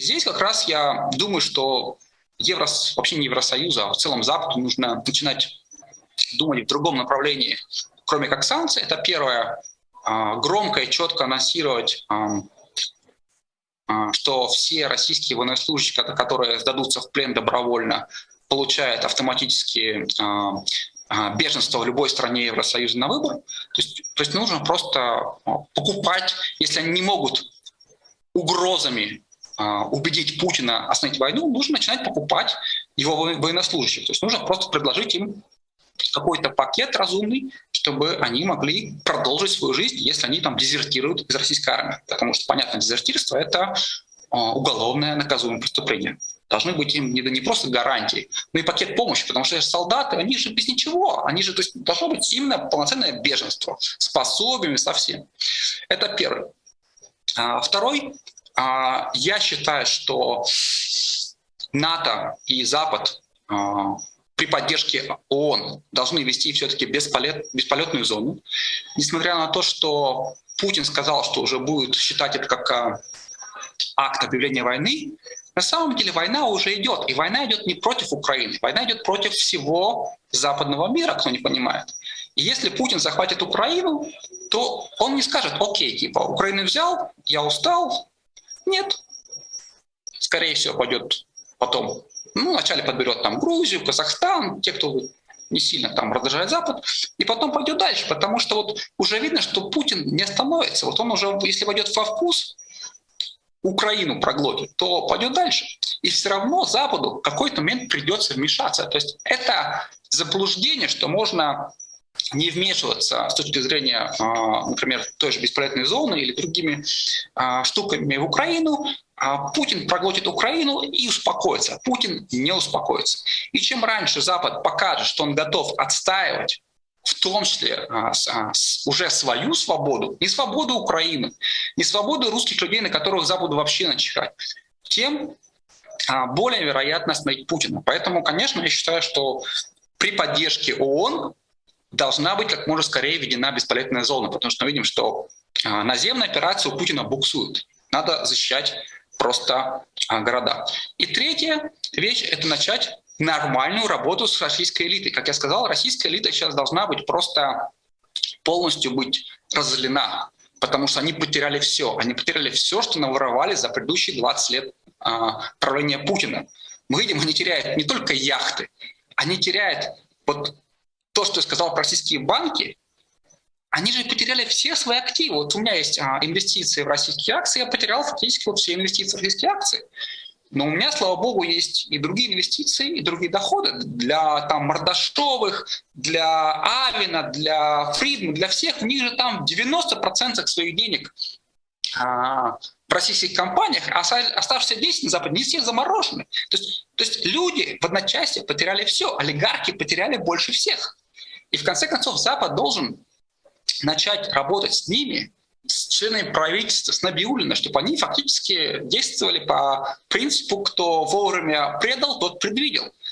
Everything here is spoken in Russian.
Здесь как раз я думаю, что Евро, вообще не Евросоюза, а в целом Западу нужно начинать думать в другом направлении, кроме как санкций. Это первое. А, громко и четко анонсировать, а, а, что все российские военнослужащие, которые сдадутся в плен добровольно, получают автоматически беженство в любой стране Евросоюза на выбор. То есть, то есть нужно просто покупать, если они не могут угрозами убедить Путина остановить войну, нужно начинать покупать его военнослужащих. То есть нужно просто предложить им какой-то пакет разумный, чтобы они могли продолжить свою жизнь, если они там дезертируют из российской армии. Потому что, понятно, дезертирство — это а, уголовное наказуемое преступление. Должны быть им не, не просто гарантии, но и пакет помощи, потому что солдаты, они же без ничего, они же, то есть должно быть именно полноценное беженство, с пособиями, со всем. Это первый. А, второй, а, я считаю, что НАТО и Запад а, при поддержке ООН должны вести все-таки бесполет, бесполетную зону. Несмотря на то, что Путин сказал, что уже будет считать это как а, акт объявления войны, на самом деле война уже идет. И война идет не против Украины, война идет против всего западного мира, кто не понимает. И если Путин захватит Украину, то он не скажет, окей, типа, Украину взял, я устал. Нет. Скорее всего, пойдет потом ну, вначале подберет там Грузию, Казахстан, те, кто не сильно там раздражает Запад, и потом пойдет дальше, потому что вот уже видно, что Путин не остановится. Вот он уже, если войдет во вкус, Украину проглотит, то пойдет дальше. И все равно Западу в какой-то момент придется вмешаться. То есть это заблуждение, что можно не вмешиваться с точки зрения, а, например, той же бесполезной зоны или другими а, штуками в Украину, а Путин проглотит Украину и успокоится. Путин не успокоится. И чем раньше Запад покажет, что он готов отстаивать в том числе уже свою свободу, не свободу Украины, не свободу русских людей, на которых Западу вообще начхать, тем более вероятно остановить Путина. Поэтому, конечно, я считаю, что при поддержке ООН должна быть как можно скорее введена бесполезная зона, потому что мы видим, что наземная операция у Путина буксует. Надо защищать просто а, города. И третья вещь — это начать нормальную работу с российской элитой. Как я сказал, российская элита сейчас должна быть просто полностью быть разделена, потому что они потеряли все. Они потеряли все, что наворовали за предыдущие 20 лет а, правления Путина. Мы видим, они теряют не только яхты, они теряют вот то, что я сказал про российские банки, они же потеряли все свои активы. Вот у меня есть а, инвестиции в российские акции, я потерял фактически вот все инвестиции в российские акции. Но у меня, слава богу, есть и другие инвестиции, и другие доходы для там, Мордашовых, для Авина, для Фридмана, для всех. У них же там 90% своих денег а, в российских компаниях, а оставшиеся 10 на Западе, все заморожены. То есть, то есть люди в одночасье потеряли все, олигархи потеряли больше всех. И в конце концов Запад должен начать работать с ними, с членами правительства, с Набиулина, чтобы они фактически действовали по принципу, кто вовремя предал, тот предвидел.